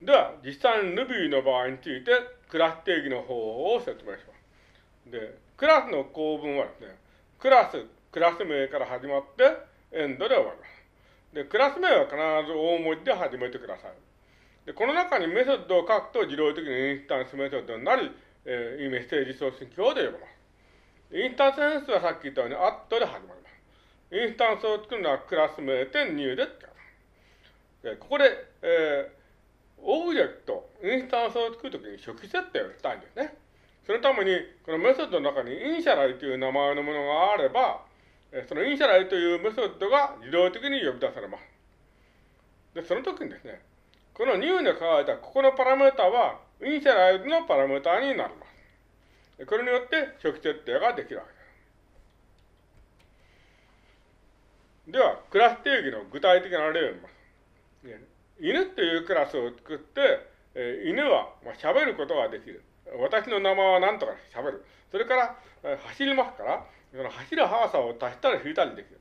では、実際に Ruby の場合について、クラス定義の方法を説明します。で、クラスの構文はですね、 class、クラス名から始まって、 end で終わります。で、クラス名は必ず大文字で始めてください。で、この中にメソッドを書くと自動的にインスタンスメソッドになり、えー、メッセージ送信表で呼びます。インスタンス変数はさっき言ったように、アットで始まります。インスタンスを作るのはクラス名点入で使います。で、ここで、えーオブジェクト、インスタンスを作るときに初期設定をしたいんですね。そのために、このメソッドの中に initialize という名前のものがあれば、その initialize というメソッドが自動的に呼び出されます。で、その時にですね、この new で書かれたここのパラメータは、 initialize のパラメータになります。これによって初期設定ができるわけです。では、クラス定義の具体的な例を見ます。犬っていうクラスを作って、えー、犬は、まあ、喋ることができる。私の名前は何とか喋る。それから、えー、走りますから、その走る速さを足したり引いたりできる。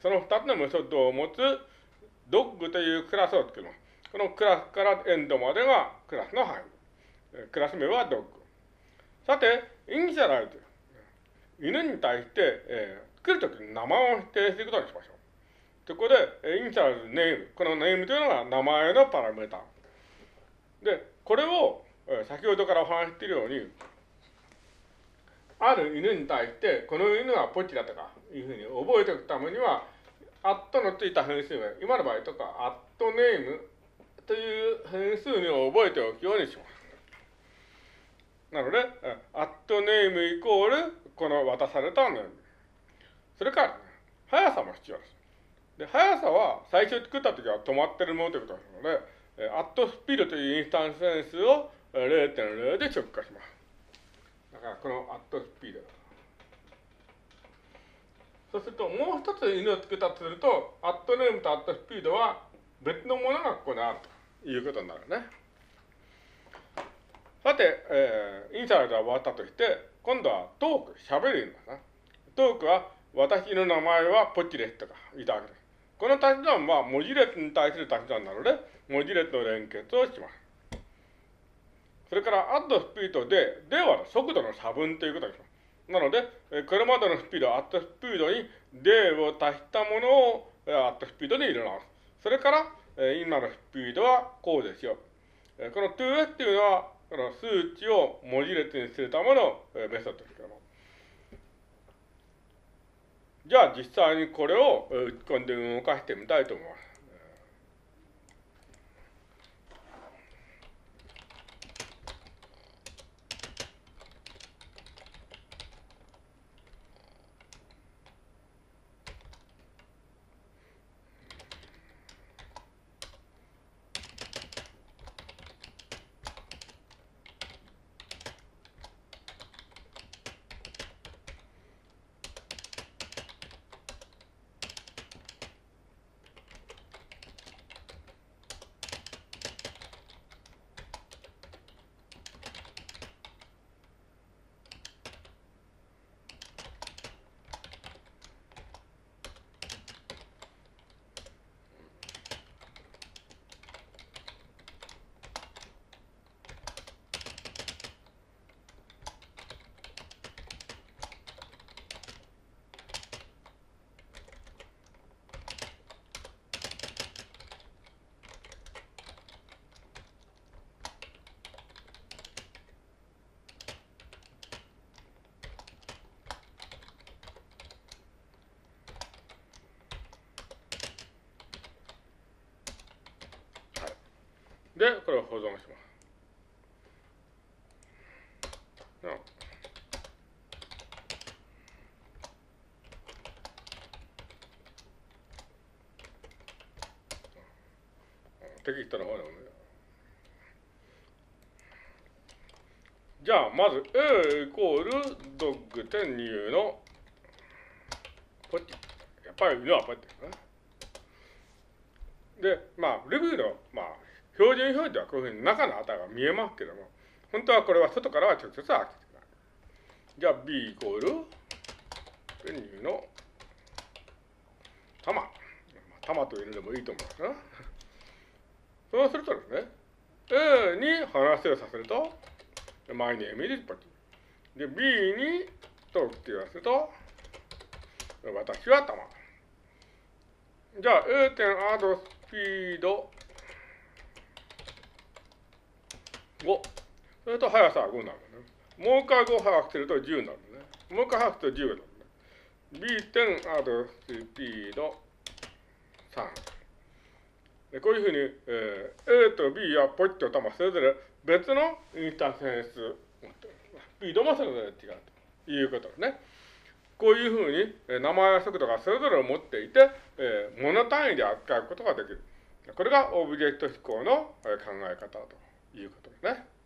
その二つのメソッドを持つドッグというクラスを作ります。このクラスからエンドまでがクラスの範囲。クラス名はドッグ。さて、イニシャライズ。犬に対して、えー、作るときに名前を指定していくことにしましょう。で、ここで、インシャルズネーム。このネームというのが名前のパラメータ。で、これを、先ほどからお話しているように、ある犬に対して、この犬はポチだとかいうふうに覚えておくためには、アットのついた変数名、今の場合とか、アットネームという変数名を覚えておくようにします。なので、アットネームイコール、この渡されたネーム。それから、速さも必要です。で、速さは最初作った時は止まってるものということですので、えアットスピードというインスタンス変数を0.0で直化します。だからこのアットスピード。そうすると、もう一つ犬を作ったとすると、アットネームとアットスピードは別のものがここにあるということになるね。さて、えー、インサイドは終わったとして、今度はトーク、喋るんだな。トークは、私の名前はポッチですとか言ったわけです。この足し算は文字列に対する足し算なので、文字列の連結をします。それから、アッドスピードで、では速度の差分ということにします。なので、これまでのスピード、アットスピードにでを足したものをアットスピードに入れ直す。それから、今のスピードはこうですよ。この 2s っていうのは、この数値を文字列にするためのメソッドですけども。じゃあ実際にこれを打ち込んで動かしてみたいと思います。で、これを保存します。テキストの方でもね。じゃあ、まず A イコールドッグ点入のポッチ。やっぱり犬はポッチですね。で、まあ、レビューの、まあ、標準表示はこういうふうに中の値が見えますけども、本当はこれは外からは直接は開けてない。じゃあ B イコール、ペニーの玉。玉というのでもいいと思いますな。そうするとですね、A に話をさせると、my name is ポチ。で、B にトークって言わせると、私は玉。じゃあ、A 点アドスピード5。それと速さは5になるね。もう一回5速くすると10になるね。もう一回速くすると10になるね。B 点アドスピード3。でこういうふうに、えー、A と B やポイッと玉それぞれ別のインターフェース、スピードもそれぞれ違うということですね。こういうふうに、え名前や速度がそれぞれを持っていて、えー、モノ単位で扱うことができる。これがオブジェクト思考の考え方ということですね。